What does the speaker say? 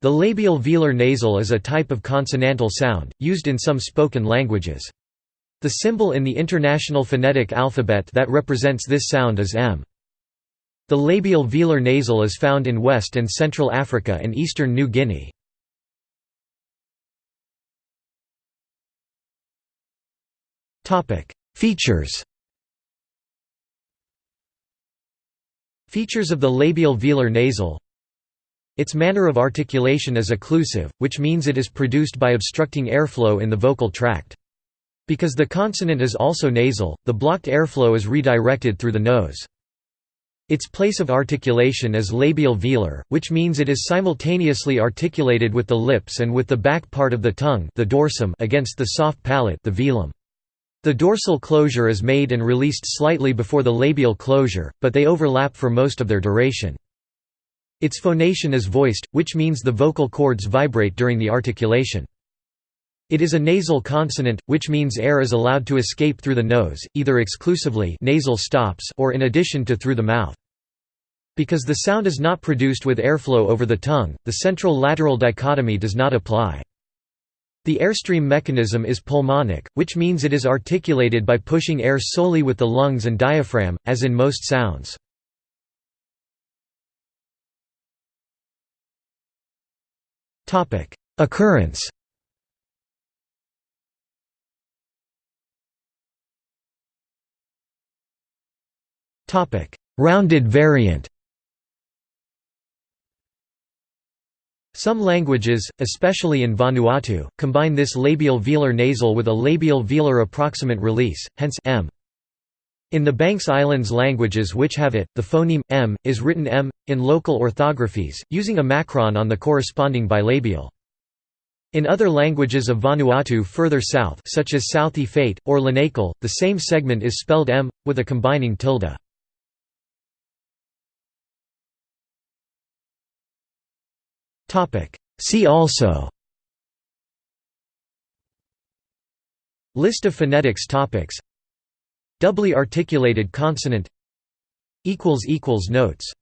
The labial velar nasal is a type of consonantal sound, used in some spoken languages. The symbol in the International Phonetic Alphabet that represents this sound is m. The labial velar nasal is found in West and Central Africa and eastern New Guinea. Features Features of the labial velar nasal its manner of articulation is occlusive, which means it is produced by obstructing airflow in the vocal tract. Because the consonant is also nasal, the blocked airflow is redirected through the nose. Its place of articulation is labial velar, which means it is simultaneously articulated with the lips and with the back part of the tongue the dorsum against the soft palate the velum. The dorsal closure is made and released slightly before the labial closure, but they overlap for most of their duration. Its phonation is voiced, which means the vocal cords vibrate during the articulation. It is a nasal consonant, which means air is allowed to escape through the nose, either exclusively nasal stops or in addition to through the mouth. Because the sound is not produced with airflow over the tongue, the central-lateral dichotomy does not apply. The airstream mechanism is pulmonic, which means it is articulated by pushing air solely with the lungs and diaphragm, as in most sounds. Topic: Occurrence. Topic: Rounded variant. Some languages, especially in Vanuatu, combine this labial velar nasal with a labial velar approximant release, hence m. In the Banks Islands languages which have it, the phoneme, m, is written m, in local orthographies, using a macron on the corresponding bilabial. In other languages of Vanuatu further south such as South Efate, or Lenakel, the same segment is spelled m, with a combining tilde. See also List of phonetics topics Doubly articulated consonant Notes